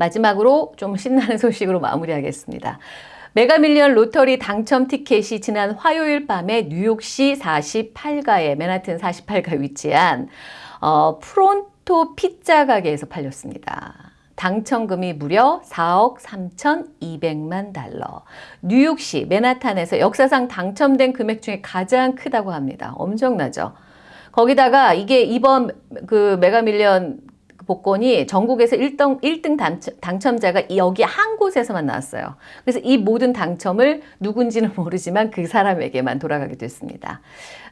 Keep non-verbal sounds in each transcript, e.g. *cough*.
마지막으로 좀 신나는 *laughs* 소식으로 마무리하겠습니다. 메가밀리언 lottery 당첨 티켓이 지난 화요일 밤에 뉴욕시 48가에 맨하튼 48가 위치한 어, 프론토 피자 가게에서 팔렸습니다. 당첨금이 무려 4억 3,200만 달러. 뉴욕시 맨하탄에서 역사상 당첨된 금액 중에 가장 크다고 합니다. 엄청나죠? 거기다가 이게 이번 그 메가밀리언 복권이 전국에서 1등, 1등 당첨, 자가 여기 한 곳에서만 나왔어요. 그래서 이 모든 당첨을 누군지는 모르지만 그 사람에게만 돌아가게 됐습니다.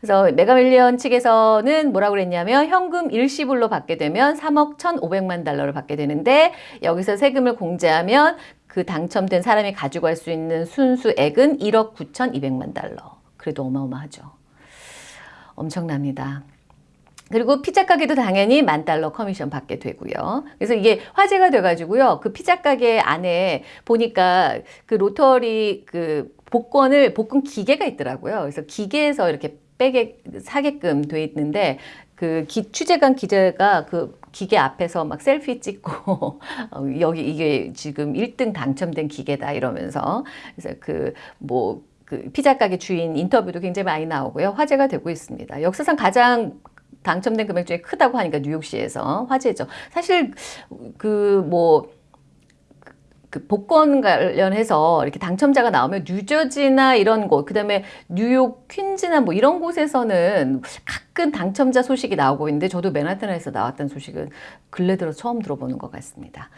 그래서 메가밀리언 측에서는 뭐라고 그랬냐면 현금 일시불로 받게 되면 3억 1,500만 달러를 받게 되는데 여기서 세금을 공제하면 그 당첨된 사람이 가지고 갈수 있는 순수액은 1억 9,200만 달러. 그래도 어마어마하죠. 엄청납니다. 그리고 피자 가게도 당연히 만 달러 커미션 받게 되고요. 그래서 이게 화제가 돼가지고요. 그 피자 가게 안에 보니까 그 로터리 그 복권을 복권 기계가 있더라고요. 그래서 기계에서 이렇게 빼게 사게끔 돼 있는데 그 기, 취재관 기자가 그 기계 앞에서 막 셀피 찍고 *laughs* 어, 여기 이게 지금 1등 당첨된 기계다 이러면서 그래서 그뭐 그 피자 가게 주인 인터뷰도 굉장히 많이 나오고요. 화제가 되고 있습니다. 역사상 가장 당첨된 금액 중에 크다고 하니까 뉴욕시에서 화제죠. 사실 그뭐 그 복권 관련해서 이렇게 당첨자가 나오면 뉴저지나 이런 곳, 그 다음에 뉴욕 퀸즈나 뭐 이런 곳에서는 가끔 당첨자 소식이 나오고 있는데 저도 맨하탄에서 나왔던 소식은 근래 들어 처음 들어보는 것 같습니다.